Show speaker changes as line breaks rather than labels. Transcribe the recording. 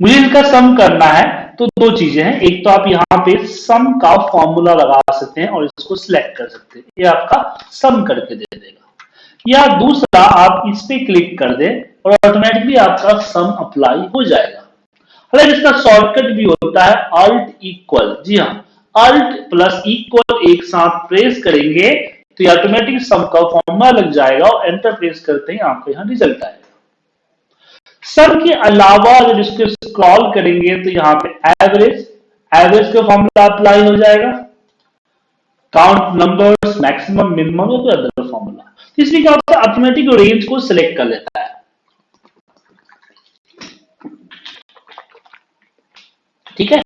मुझे इनका सम करना है तो दो चीज़ें हैं। एक तो आप यहाँ पे सम का फॉर्मूला लगा सकते हैं और इसको सिलेक्ट कर सकते हैं। ये आपका सम करके दे देगा। या दूसरा, आप इस पे क्लिक कर दें और ऑटोमेटिकली आपका सम अप्लाई हो जाएगा। हालाँकि इसका शॉर्टकट भी होता है अल्ट इक्वल जी हाँ अल्ट प्लस इक्वल एक साथ प्रेस करेंगे तो ऑटोमेटिक सम का फॉर्मूला लग जाएगा और एंटर प्रेस करते ही आपको यहाँ रिज़ल्ट आएगा। सम के अलावा अगर इसको स्क्रॉल करेंगे तो यहाँ पे एवरेज एवरेज का फॉर्मूला अप्लाई हो जाएगा। काउंट नंबर्स मैक्सिमम मिनिमम या कोई अदर फॉर्मूला इसलिए क्या होता है ऑटोमेटिक रेंज को सिलेक्ट कर लेता है। ठीक है?